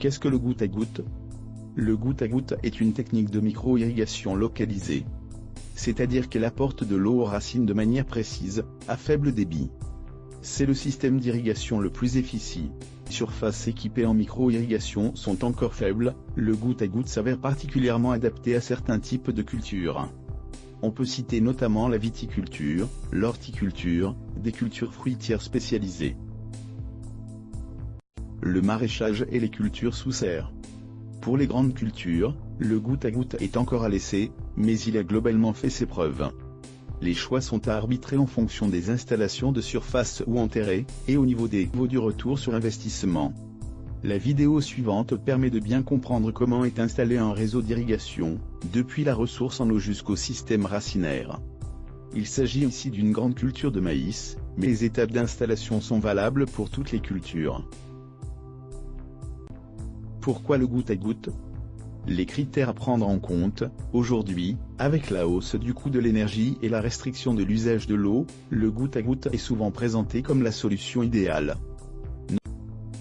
Qu'est-ce que le goutte à goutte? Le goutte à goutte est une technique de micro-irrigation localisée. C'est-à-dire qu'elle apporte de l'eau aux racines de manière précise, à faible débit. C'est le système d'irrigation le plus efficace. Surfaces équipées en micro-irrigation sont encore faibles, le goutte à goutte s'avère particulièrement adapté à certains types de cultures. On peut citer notamment la viticulture, l'horticulture, des cultures fruitières spécialisées, le maraîchage et les cultures sous serre. Pour les grandes cultures, le goutte à goutte est encore à laisser, mais il a globalement fait ses preuves. Les choix sont à arbitrer en fonction des installations de surface ou enterrées, et au niveau des niveaux du retour sur investissement. La vidéo suivante permet de bien comprendre comment est installé un réseau d'irrigation, depuis la ressource en eau jusqu'au système racinaire. Il s'agit ici d'une grande culture de maïs, mais les étapes d'installation sont valables pour toutes les cultures. Pourquoi le goutte à goutte? Les critères à prendre en compte, aujourd'hui, avec la hausse du coût de l'énergie et la restriction de l'usage de l'eau, le goutte à goutte est souvent présenté comme la solution idéale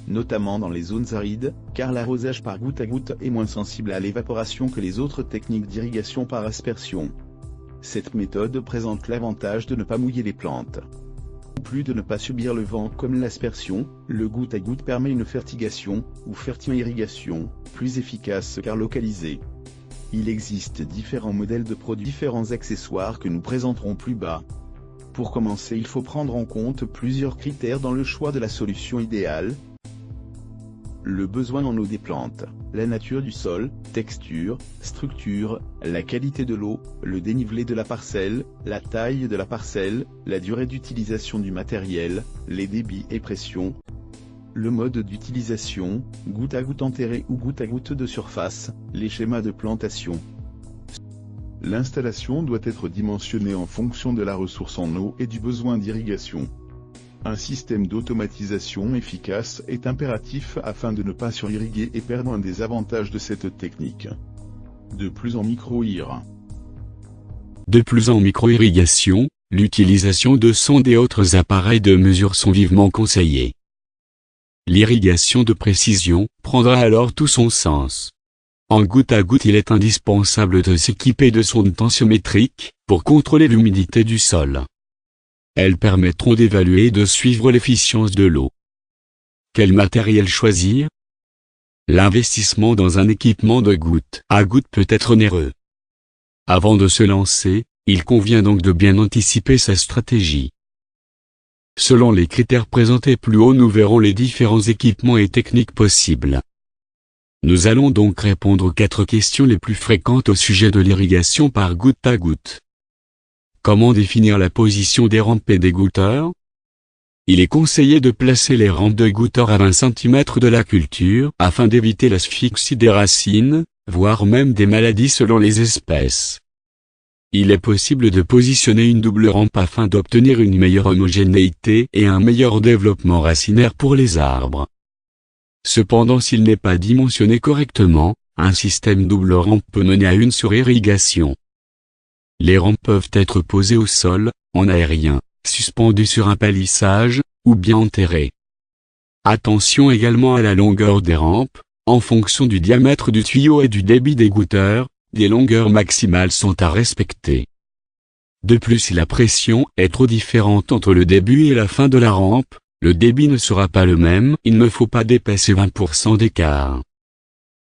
notamment dans les zones arides, car l'arrosage par goutte à goutte est moins sensible à l'évaporation que les autres techniques d'irrigation par aspersion. Cette méthode présente l'avantage de ne pas mouiller les plantes. Plus de ne pas subir le vent comme l'aspersion, le goutte à goutte permet une fertigation, ou ferti-irrigation, plus efficace car localisée. Il existe différents modèles de produits différents accessoires que nous présenterons plus bas. Pour commencer il faut prendre en compte plusieurs critères dans le choix de la solution idéale, le besoin en eau des plantes, la nature du sol, texture, structure, la qualité de l'eau, le dénivelé de la parcelle, la taille de la parcelle, la durée d'utilisation du matériel, les débits et pressions. Le mode d'utilisation, goutte à goutte enterré ou goutte à goutte de surface, les schémas de plantation. L'installation doit être dimensionnée en fonction de la ressource en eau et du besoin d'irrigation. Un système d'automatisation efficace est impératif afin de ne pas surirriguer et perdre un des avantages de cette technique. De plus en micro-ir. De plus en micro-irrigation, l'utilisation de sondes et autres appareils de mesure sont vivement conseillés. L'irrigation de précision prendra alors tout son sens. En goutte à goutte il est indispensable de s'équiper de sondes tensiométriques, pour contrôler l'humidité du sol. Elles permettront d'évaluer et de suivre l'efficience de l'eau. Quel matériel choisir? L'investissement dans un équipement de goutte à goutte peut être onéreux. Avant de se lancer, il convient donc de bien anticiper sa stratégie. Selon les critères présentés plus haut nous verrons les différents équipements et techniques possibles. Nous allons donc répondre aux quatre questions les plus fréquentes au sujet de l'irrigation par goutte à goutte. Comment définir la position des rampes et des goutteurs Il est conseillé de placer les rampes de goutteurs à 20 cm de la culture afin d'éviter l'asphyxie des racines, voire même des maladies selon les espèces. Il est possible de positionner une double rampe afin d'obtenir une meilleure homogénéité et un meilleur développement racinaire pour les arbres. Cependant s'il n'est pas dimensionné correctement, un système double rampe peut mener à une surirrigation. Les rampes peuvent être posées au sol, en aérien, suspendues sur un palissage, ou bien enterrées. Attention également à la longueur des rampes, en fonction du diamètre du tuyau et du débit des goutteurs, des longueurs maximales sont à respecter. De plus si la pression est trop différente entre le début et la fin de la rampe, le débit ne sera pas le même, il ne faut pas dépasser 20% d'écart.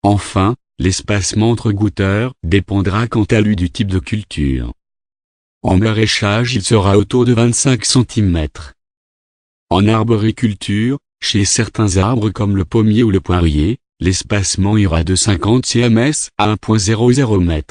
Enfin, L'espacement entre goutteurs dépendra quant à lui du type de culture. En maraîchage il sera autour de 25 cm. En arboriculture, chez certains arbres comme le pommier ou le poirier, l'espacement ira de 50 cms à 1.00 m.